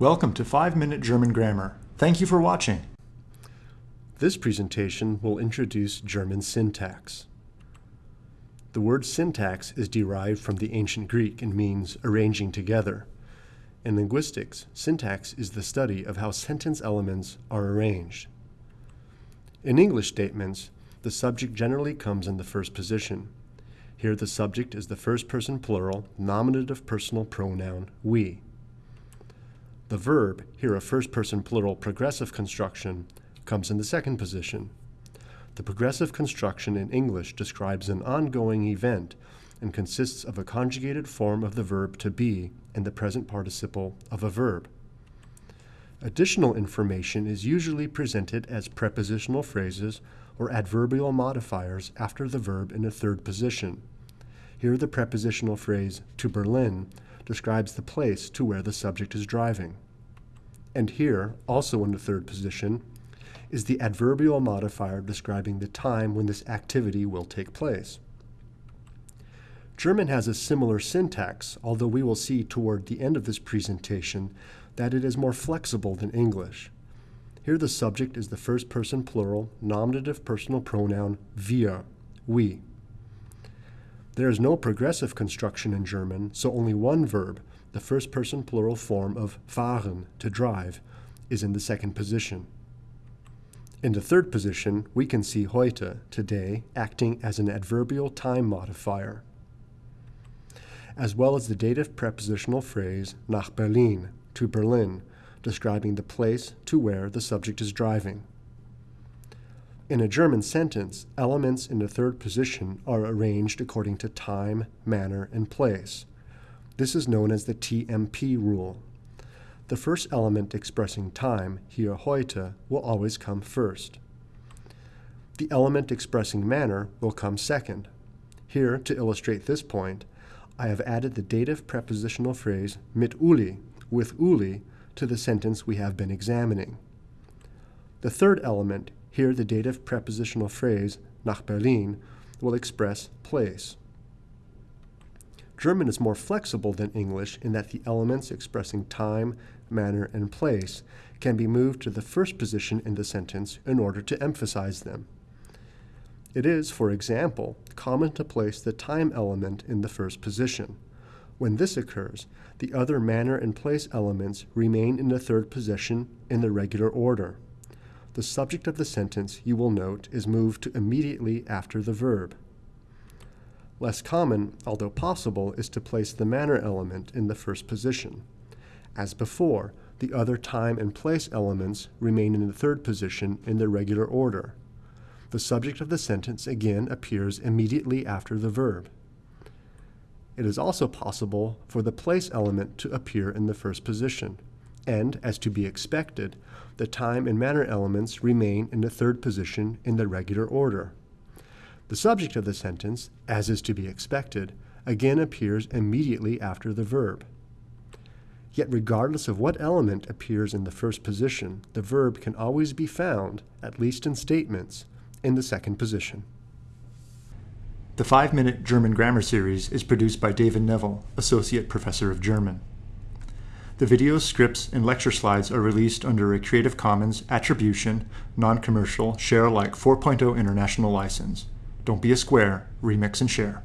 Welcome to 5 Minute German Grammar. Thank you for watching. This presentation will introduce German syntax. The word syntax is derived from the ancient Greek and means arranging together. In linguistics, syntax is the study of how sentence elements are arranged. In English statements, the subject generally comes in the first position. Here the subject is the first person plural nominative personal pronoun we. The verb, here a first person plural progressive construction, comes in the second position. The progressive construction in English describes an ongoing event and consists of a conjugated form of the verb to be and the present participle of a verb. Additional information is usually presented as prepositional phrases or adverbial modifiers after the verb in a third position. Here the prepositional phrase to Berlin describes the place to where the subject is driving. And here, also in the third position, is the adverbial modifier describing the time when this activity will take place. German has a similar syntax, although we will see toward the end of this presentation that it is more flexible than English. Here the subject is the first person plural nominative personal pronoun wir, we. There is no progressive construction in German, so only one verb, the first person plural form of fahren, to drive, is in the second position. In the third position, we can see heute, today, acting as an adverbial time modifier, as well as the dative prepositional phrase nach Berlin, to Berlin, describing the place to where the subject is driving. In a German sentence, elements in the third position are arranged according to time, manner, and place. This is known as the TMP rule. The first element expressing time, hier heute, will always come first. The element expressing manner will come second. Here, to illustrate this point, I have added the dative prepositional phrase mit Uli, with Uli, to the sentence we have been examining. The third element, here the dative prepositional phrase nach Berlin will express place. German is more flexible than English in that the elements expressing time, manner, and place can be moved to the first position in the sentence in order to emphasize them. It is, for example, common to place the time element in the first position. When this occurs, the other manner and place elements remain in the third position in the regular order the subject of the sentence, you will note, is moved to immediately after the verb. Less common, although possible, is to place the manner element in the first position. As before, the other time and place elements remain in the third position in their regular order. The subject of the sentence again appears immediately after the verb. It is also possible for the place element to appear in the first position and, as to be expected, the time and manner elements remain in the third position in the regular order. The subject of the sentence, as is to be expected, again appears immediately after the verb. Yet regardless of what element appears in the first position, the verb can always be found, at least in statements, in the second position. The 5 Minute German Grammar Series is produced by David Neville, Associate Professor of German. The videos, scripts, and lecture slides are released under a Creative Commons Attribution, Non-Commercial, Share Alike 4.0 International License. Don't be a square, remix and share.